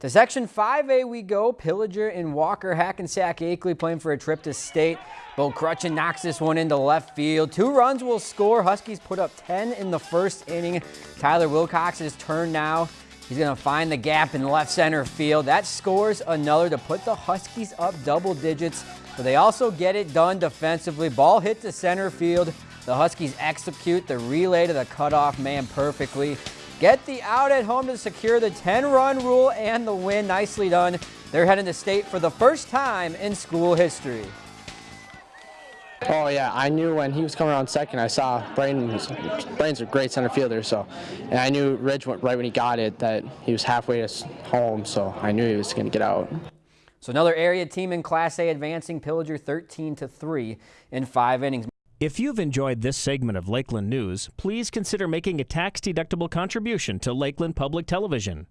To Section 5A we go. Pillager and Walker Hackensack Akeley playing for a trip to state. Bo Crutchin knocks this one into left field. Two runs will score. Huskies put up 10 in the first inning. Tyler Wilcox's turn now. He's going to find the gap in left center field. That scores another to put the Huskies up double digits, but they also get it done defensively. Ball hit to center field. The Huskies execute the relay to the cutoff man perfectly. Get the out at home to secure the 10-run rule and the win. Nicely done. They're heading to state for the first time in school history. Oh yeah, I knew when he was coming around second. I saw Braden. Was, Braden's a great center fielder, so and I knew Ridge went right when he got it that he was halfway to home, so I knew he was going to get out. So another area team in Class A advancing Pillager 13 to three in five innings. If you've enjoyed this segment of Lakeland News, please consider making a tax-deductible contribution to Lakeland Public Television.